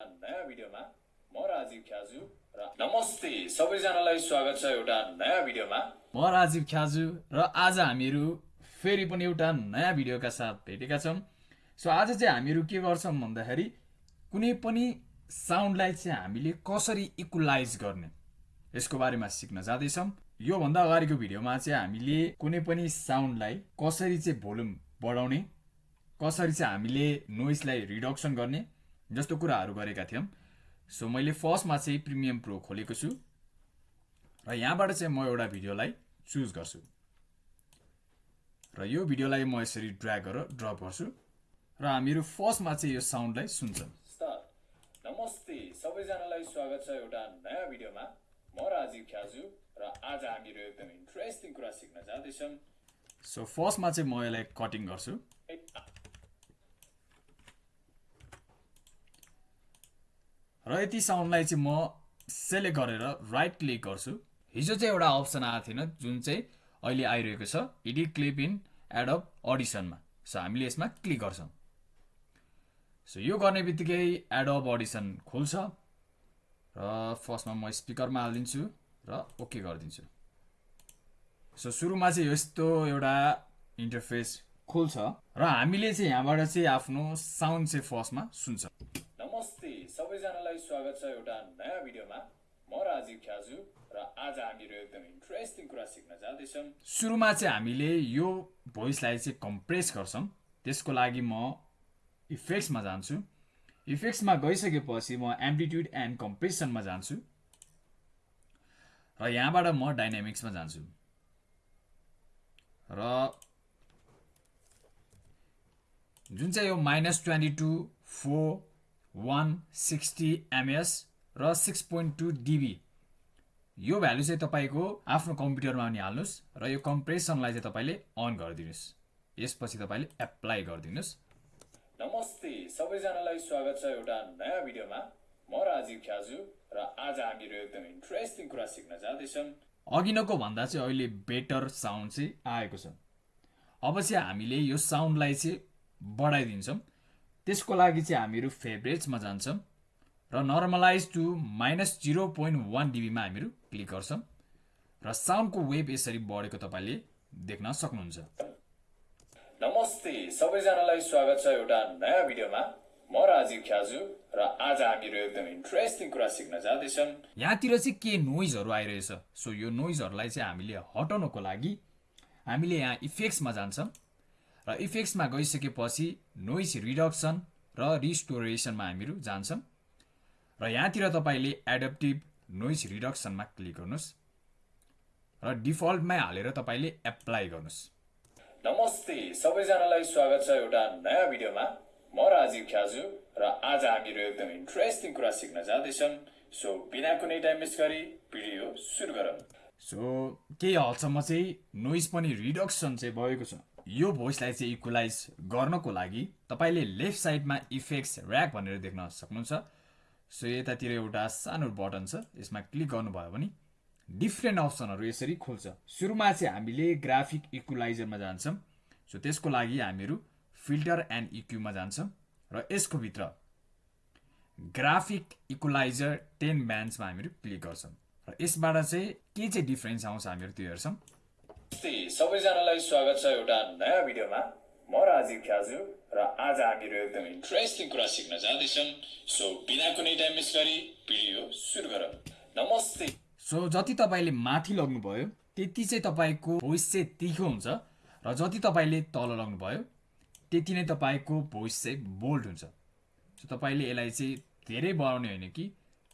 नयाँ भिडियोमा म राजीव ख्याजु र नमस्ते सबैजनालाई स्वागत छ एउटा नयाँ भिडियोमा म राजीव ख्याजु र आज हामीहरू फेरि पनि एउटा नयाँ भिडियोका साथ भेटेका छौँ सो आज चाहिँ हामीहरू के गर्छौँ भन्दाखेरि कुनै पनि साउन्डलाई चाहिँ हामीले कसरी इक्वलाइज गर्ने यसको बारेमा सिक्न जाँदैछौँ योभन्दा अगाडिको भिडियोमा चाहिँ हामीले कुनै पनि साउन्डलाई कसरी चाहिँ भोल्युम बढाउने कसरी चाहिँ हामीले नोइसलाई रिडक्सन गर्ने जस्तो कुराहरू गरेका थियौँ। सो मैले फर्स्टमा चाहिँ प्रिमियम प्रो खोलेको छु र यहाँबाट चाहिँ म एउटा भिडियोलाई चुज गर्छु। र यो भिडियोलाई म यसरी ड्र्याग गरेर ड्रप गर्छु र हामीहरू फर्स्टमा चाहिँ यो साउन्डलाई सुन्छौँ। नमस्ते सबैजनालाई स्वागत छ एउटा नयाँ भिडियोमा। म राजीव ख्याजु र आज हामीहरू एकदम इन्ट्रेस्टिङ कुरा सिक्न जाँदैछौँ। सो फर्स्टमा चाहिँ म यसलाई कटिङ गर्छु। र यति साउन्डलाई चाहिँ म सेलेक्ट गरेर राइट क्लिक गर्छु। हिजो चाहिँ एउटा अप्सन आएको थिएन जुन चाहिँ अहिले आइरहेको छ। एडिट क्लिप इन एडअप अडिसनमा सो हामीले यसमा क्लिक गर्छौँ। सो यो गर्ने बित्तिकै एडअप अडिसन खुल्छ। र फर्स्टमा म स्पिकरमा हालिदिन्छु र ओके गरिदिन्छु। सो सुरुमा चाहिँ यस्तो एउटा इन्टरफेस खुल्छ। र हामीले चाहिँ यहाँबाट चाहिँ आफ्नो साउन्ड चाहिँ फर्स्टमा सुन्छ। सबैजनालाई स्वागत छ एउटा नयाँ भिडियोमा। म राजीव ख्याजु र आज हामीहरू एकदम इन्ट्रेस्टिङ कुरा सिक्न जाँदैछौँ। सुरुमा चाहिँ हामीले यो भोइसलाई चाहिँ कम्प्रेस गर्छौँ। त्यसको लागि म इफेक्ट्समा जान्छु। इफेक्ट्समा गइसकेपछि म एम्प्लिट्युड एन्ड कम्प्रेसनमा जान्छु। र यहाँबाट म डाइनामिक्समा जान्छु। र जुन चाहिँ यो minus twenty two four one sixty ms र सिक्स पोइन्ट टू डिबी। यो भ्यालु चाहिँ तपाईँको आफ्नो कम्प्युटरमा पनि हाल्नुहोस् र यो कम्प्रेसनलाई चाहिँ तपाईँले अन गरिदिनुहोस्। यसपछि तपाईँले एप्लाई गरिदिनुहोस्। नमस्ते सबैजनालाई स्वागत छ एउटा नयाँ भिडियोमा। म राजीव ख्याजु र आज हामीहरू एकदम इन्ट्रेस्टिङ कुरा सिक्न जाँदैछौँ। अघिनको भन्दा चाहिँ अहिले बेटर साउन्ड चाहिँ आएको छ। अब चाहिँ हामीले यो साउन्डलाई चाहिँ बढाइदिन्छौँ। त्यसको लागि चाहिँ हामीहरू फेभरेट्समा जान्छौँ र normalize to minus zero point one डिबीमा हामीहरू क्लिक गर्छौँ र साउन्डको वेभ यसरी बढेको तपाईँले देख्न सक्नुहुन्छ। नमस्ते सबैजनालाई स्वागत छ एउटा नयाँ भिडियोमा। म राजीव ख्याजु र आज हामीहरू एकदम इन्ट्रेस्टिङ कुरा सिक्न जाँदैछौँ यहाँतिर चाहिँ के नोइजहरू आइरहेछ? सो यो नोइजहरूलाई चाहिँ हामीले हटाउनको लागि हामीले यहाँ इफेक्ट्समा जान्छौँ। र इफेक्ट्समा गइसकेपछि नोइज रिडक्सन र रिस्टोरेसनमा हामीहरू जान्छौँ। र यहाँतिर तपाईँले एडप्टिभ नोइज रिडक्सनमा क्लिक गर्नुहोस् र डिफल्टमै हालेर तपाईँले एप्लाई गर्नुहोस्। नमस्ते सबैजनालाई स्वागत छ एउटा नयाँ भिडियोमा। म राजीव ख्याजु र आज हामीहरू एकदम इन्ट्रेस्टिङ कुरा सिक्न जाँदैछौँ सो बिना कुनै टाइम मिस गरी भिडियो सुरु गरौँ। सो केही हदसम्म चाहिँ नोइज पनि रिडक्सन चाहिँ भएको छ। यो भोइसलाई चाहिँ इक्वलाइज गर्नको लागि तपाईँले लेफ्ट साइडमा इफेक्ट्स ऱ्याक भनेर देख्न सक्नुहुन्छ। सो यतातिर एउटा सानो बटन छ यसमा क्लिक गर्नुभयो भने डिफ्रेन्ट अप्सनहरू यसरी खुल्छ। सुरुमा चाहिँ हामीले ग्राफिक इक्वलाइजरमा जान्छौँ। सो त्यसको लागि हामीहरू फिल्टर एन्ड इक्युमा जान्छौँ र यसको भित्र ग्राफिक इक्वलाइजर टेन ब्यान्ड्समा हामीहरू क्लिक गर्छौँ। र यसबाट चाहिँ के चाहिँ डिफ्रेन्स आउँछ हामीहरू त्यो हेर्छौँ। सबैजनालाई स्वागत छ एउटा नयाँ भिडियोमा। म राजीव ख्याजु र आज हामीहरू एकदम इन्ट्रेस्टिङ कुरा सिक्न जाँदैछौँ सो बिना कुनै टाइम मिस गरी भिडियो सुरु गरौँ। नमस्ते। सो जति तपाईँले माथि लग्नुभयो त्यति चाहिँ तपाईँको भोइस चाहिँ तिखो हुन्छ र जति तपाईँले तल लग्नुभयो त्यति नै तपाईँको भोइस चाहिँ बोल्ड हुन्छ। सो तपाईँले यसलाई चाहिँ धेरै बढाउने होइन कि?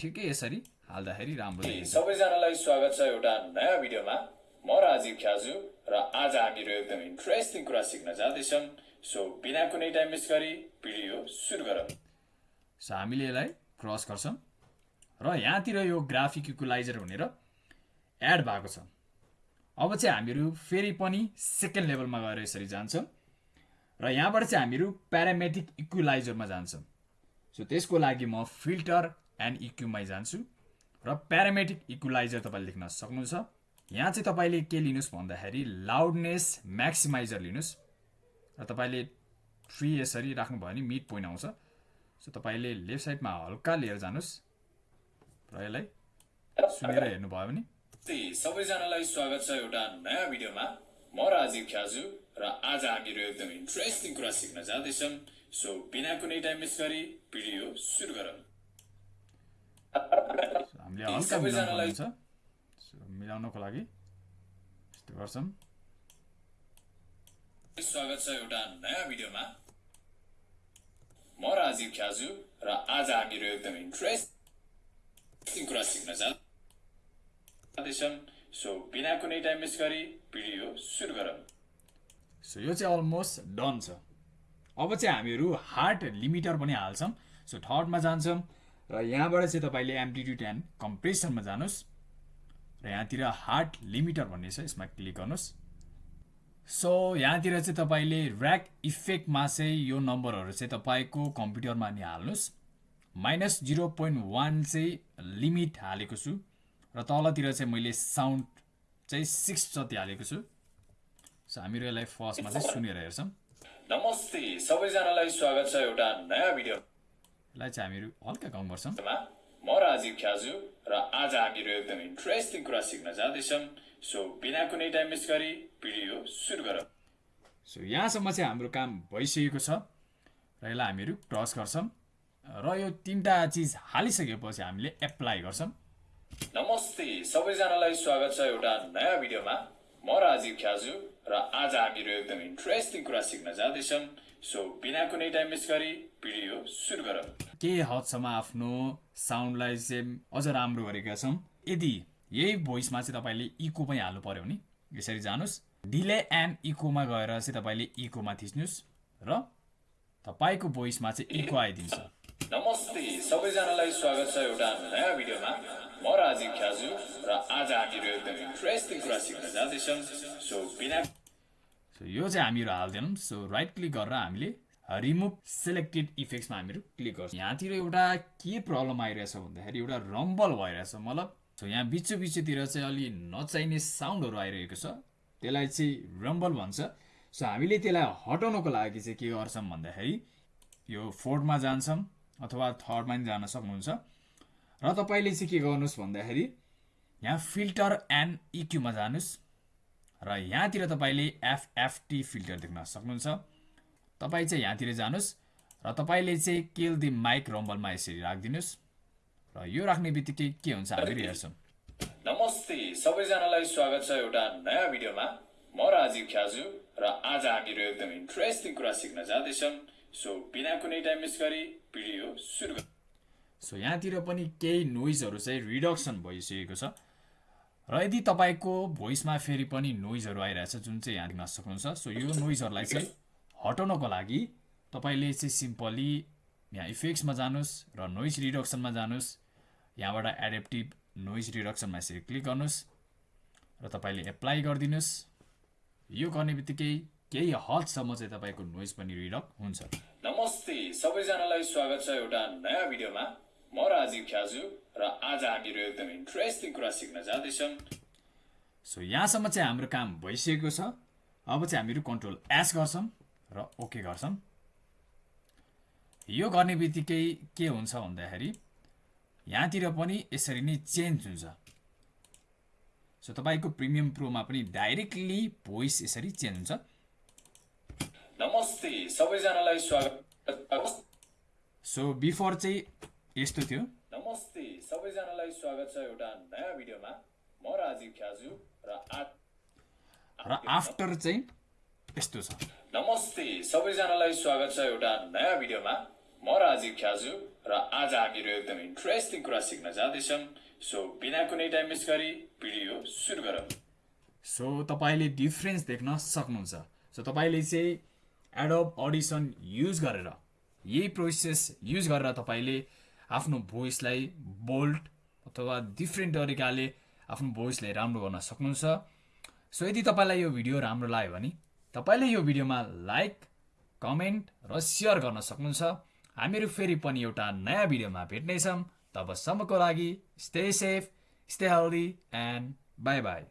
ठिकै यसरी हाल्दाखेरि राम्रो सबैजनालाई स्वागत छ एउटा नयाँ भिडियोमा। म राजीव ख्याजु र आज हामीहरू एकदम इन्ट्रेस्टिङ कुरा सिक्न जाँदैछौँ सो बिना कुनै टाइम मिस गरी भिडियो सुरु गरौँ सो हामीले यसलाई क्रस गर्छौँ र यहाँतिर यो ग्राफिक इक्वलाइजर भनेर एड भएको छ अब चाहिँ हामीहरू फेरि पनि सेकेन्ड लेभलमा गएर यसरी जान्छौँ र यहाँबाट चाहिँ हामीहरू प्यारामेटिक इक्वलाइजरमा जान्छौँ सो त्यसको लागि म फिल्टर एन्ड इक्युमै जान्छु र प्यारामेटिक इक्वलाइजर तपाईँले देख्न सक्नुहुन्छ यहाँ चाहिँ तपाईँले के लिनुहोस् भन्दाखेरि लाउडनेस म्याक्सिमाइजर लिनुहोस्। र तपाईँले थ्री यसरी राख्नुभयो भने मिड पोइन्ट आउँछ। सो तपाईँले लेफ्ट साइडमा हल्का लिएर जानुहोस्। र यसलाई सुनेर हेर्नुभयो भने। सबैजनालाई स्वागत छ एउटा नयाँ भिडियोमा। म राजीव ख्याजु र आज हामीहरू एकदम इन्ट्रेस्टिङ कुरा सिक्न जाँदैछौँ। सो बिना कुनै टाइम मिस गरी भिडियो सुरु गरौँ। हामीले हल्का मिलाउनु छ मिलाउनको लागि। यस्तो गर्छौँ स्वागत छ एउटा नयाँ भिडियोमा। म राजीव ख्याजु र आज हामीहरू एकदम इन्ट्रेस्टिङ कुरा सिक्न जाँदैछौँ सो बिना कुनै टाइम मिस गरी भिडियो सुरु गरौँ। सो यो चाहिँ अलमोस्ट डन छ। अब चाहिँ हामीहरू हार्ट लिमिटर पनि हाल्छौँ। सो थर्डमा जान्छौँ र यहाँबाट चाहिँ तपाईँले एम्प्लिट्युड एन्ड कम्प्रेसनमा जानुहोस्। र यहाँतिर हार्ट लिमिटर भन्ने छ यसमा क्लिक गर्नुहोस्। सो यहाँतिर चाहिँ तपाईँले ऱ्याक इफेक्टमा चाहिँ यो नम्बरहरू चाहिँ तपाईँको कम्प्युटरमा नि हाल्नुहोस्। माइनस जिरो पोइन्ट वान चाहिँ लिमिट हालेको छु र तलतिर चाहिँ मैले साउन्ड चाहिँ सिक्स जति हालेको छु। सो हामीहरू यसलाई फर्स्टमा चाहिँ सुनेर हेर्छौँ। नमस्ते सबैजनालाई स्वागत छ एउटा नयाँ भिडियो। यसलाई चाहिँ हामीहरू हल्का कम गर्छौँ। मा राजीव ख्याजु र आज हामीहरू एकदम इन्ट्रेस्टिङ कुरा सिक्न जाँदैछौँ सो बिना कुनै टाइम मिस गरी भिडियो सुरु गरौँ सो यहाँसम्म चाहिँ हाम्रो काम भइसकेको छ र यसलाई हामीहरू क्रस गर्छौँ र यो तिनवटा चिज हालिसकेपछि हामीले एप्लाई गर्छौँ नमस्ते सबैजनालाई स्वागत छ एउटा नयाँ भिडियोमा म राजीव ख्याजु र आज हामीहरू एकदम इन्ट्रेस्टिङ कुरा सिक्न जाँदैछौँ सो बिना कुनै टाइम मिस गरी भिडियो सुरु गरौँ। केही हदसम्म आफ्नो साउन्डलाई चाहिँ अझ राम्रो गरेका छौँ। यदि यही भोइसमा चाहिँ तपाईँले इको पनि हाल्नु पऱ्यो भने यसरी जानुहोस्। डिले एन्ड इकोमा गएर चाहिँ तपाईँले इकोमा थिच्नुहोस् र तपाईँको भोइसमा चाहिँ इको आइदिन्छ। नमस्ते सबैजनालाई स्वागत छ एउटा नयाँ भिडियोमा म राजीव ख्याजु र आज हामीहरू एकदम इन्ट्रेस्टिङ कुरा सिक्न जाँदैछौँ। सो बिना सो यो चाहिँ हामीहरू हाल्दैनौँ। सो राइट क्लिक गरेर हामीले रिमुभ सेलेक्टेड इफेक्ट्समा हामीहरू क्लिक गर्छौँ। यहाँतिर एउटा के प्रब्लम आइरहेछ भन्दाखेरि एउटा रम्बल भइरहेछ मतलब। सो यहाँ बिचो बिचोतिर चाहिँ अलि नचाहिने साउन्डहरू आइरहेको छ। त्यसलाई चाहिँ रम्बल भन्छ। सो हामीले त्यसलाई हटाउनको लागि चाहिँ के गर्छौँ भन्दाखेरि यो फोर्थमा जान्छौँ अथवा थर्डमा पनि जान सक्नुहुन्छ। र तपाईँले चाहिँ के गर्नुहोस् भन्दाखेरि यहाँ फिल्टर एन्ड इक्यूमा जानुहोस्। र यहाँतिर तपाईँले एफएफटी फिल्टर देख्न सक्नुहुन्छ। तपाईँ चाहिँ यहाँतिर जानुहोस् र तपाईँले चाहिँ केल दि माइक रम्बलमा यसरी राखिदिनुहोस्। र यो राख्ने बित्तिकै के हुन्छ हामीहरू हेर्छौँ। नमस्ते सबैजनालाई स्वागत छ एउटा नयाँ भिडियोमा। म राजीव ख्याजु र आज हामीहरू एकदम इन्ट्रेस्टिङ कुरा सिक्न जाँदैछौँ। सो बिना कुनै टाइम मिस गरी भिडियो सुरु सो यहाँतिर पनि केही नोइजहरू चाहिँ रिडक्सन भइसकेको छ। र यदि तपाईँको भोइसमा फेरि पनि नोइजहरू आइरहेछ जुन चाहिँ यहाँ दिन सक्नुहुन्छ सो यो नोइजहरूलाई चाहिँ हटाउनको लागि तपाईँले चाहिँ सिम्पली यहाँ इफेक्ट्समा जानुहोस् र नोइज रिडक्सनमा जानुहोस्। यहाँबाट एडेप्टिभ नोइज रिडक्सनमा यसरी क्लिक गर्नुहोस् र तपाईँले एप्लाई गरिदिनुहोस्। यो गर्ने बित्तिकै केही हदसम्म चाहिँ तपाईँको नोइज पनि रिडक्ट हुन्छ। नमस्ते सबैजनालाई स्वागत छ एउटा नयाँ भिडियोमा। म राजीव ख्याजु। र आज हामीहरू एकदम इन्ट्रेस्टिङ कुरा सिक्न जाँदैछौँ। सो यहाँसम्म चाहिँ हाम्रो काम भइसकेको छ। अब चाहिँ हामीहरू कन्ट्रोल एस गर्छौँ र ओके गर्छौँ। यो गर्ने बित्तिकै के हुन्छ भन्दाखेरि यहाँतिर पनि यसरी नै चेन्ज हुन्छ। सो तपाईँको प्रिमियम प्रोमा पनि डाइरेक्टली भोइस यसरी चेन्ज हुन्छ। नमस्ते सबैजनालाई स्वागत। सो बिफोर चाहिँ यस्तो थियो। सबैजनालाई स्वागत छ एउटा नयाँ भिडियोमा। म राजीव ख्याजु र र आफ्टर चाहिँ यस्तो छ। नमस्ते सबैजनालाई स्वागत छ एउटा नयाँ भिडियोमा। म राजीव ख्याजु र आज हामीहरू एकदम इन्ट्रेस्टिङ कुरा सिक्न जाँदैछौँ। सो बिना कुनै टाइम मिस गरी भिडियो सुरु गरौँ। सो तपाईँले डिफ्रेन्स देख्न सक्नुहुन्छ। सो तपाईँले चाहिँ एडोब अडिसन युज गरेर यही प्रोसेस युज गरेर तपाईँले आफ्नो भोइसलाई बोल्ड अथवा डिफ्रेन्ट तरिकाले आफ्नो भोइसलाई राम्रो गर्न सक्नुहुन्छ। सो यदि तपाईँलाई यो भिडियो राम्रो लाग्यो भने तपाईँले यो भिडियोमा लाइक कमेन्ट र सेयर गर्न सक्नुहुन्छ। हामीहरू फेरि पनि एउटा नयाँ भिडियोमा भेट्नेछौँ। तबसम्मको लागि stay safe stay healthy and bye bye